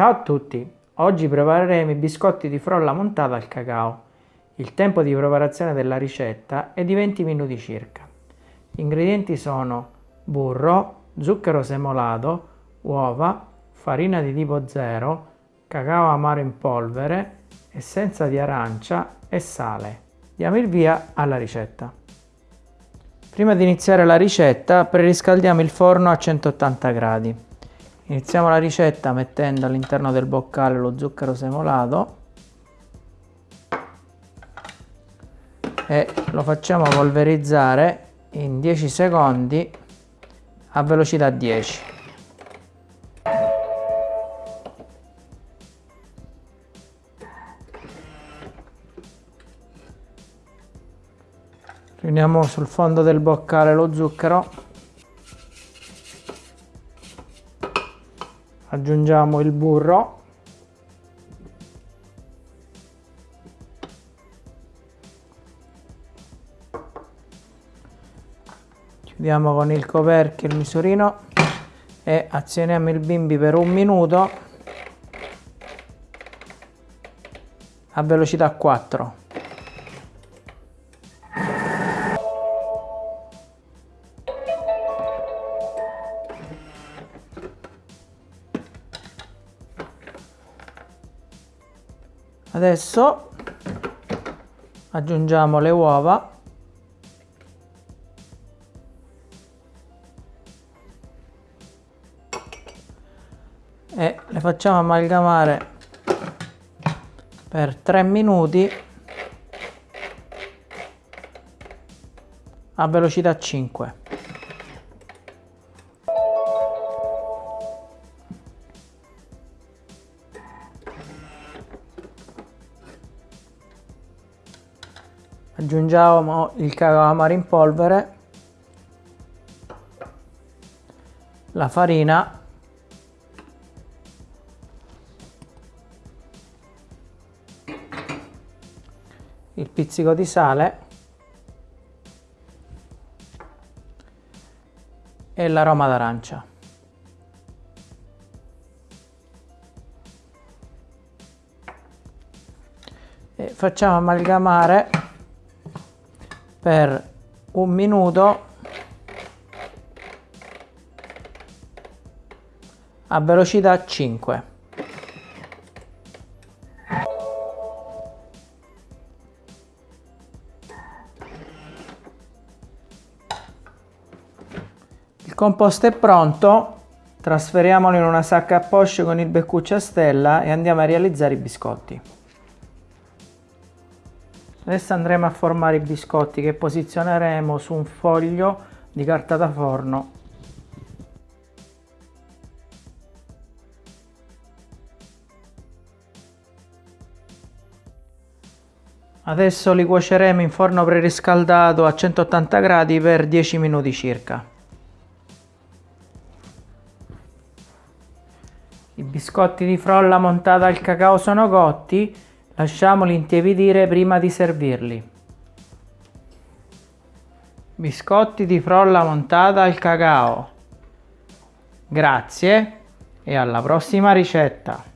Ciao a tutti! Oggi prepareremo i biscotti di frolla montata al cacao. Il tempo di preparazione della ricetta è di 20 minuti circa. Gli ingredienti sono burro, zucchero semolato, uova, farina di tipo 0, cacao amaro in polvere, essenza di arancia e sale. Diamo il via alla ricetta. Prima di iniziare la ricetta preriscaldiamo il forno a 180 gradi. Iniziamo la ricetta mettendo all'interno del boccale lo zucchero semolato e lo facciamo polverizzare in 10 secondi a velocità 10. Riuniamo sul fondo del boccale lo zucchero aggiungiamo il burro. Chiudiamo con il coperchio il misurino e azioniamo il bimbi per un minuto a velocità 4 Adesso aggiungiamo le uova e le facciamo amalgamare per 3 minuti a velocità 5. Aggiungiamo il cacao amaro in polvere. La farina. Il pizzico di sale. E l'aroma d'arancia. Facciamo amalgamare per un minuto. A velocità 5 il composto è pronto. Trasferiamolo in una sacca a poche con il beccuccio a stella e andiamo a realizzare i biscotti Adesso andremo a formare i biscotti che posizioneremo su un foglio di carta da forno. Adesso li cuoceremo in forno preriscaldato a 180 gradi per 10 minuti circa. I biscotti di frolla montata al cacao sono cotti Lasciamoli intiepidire prima di servirli. Biscotti di frolla montata al cacao. Grazie e alla prossima ricetta!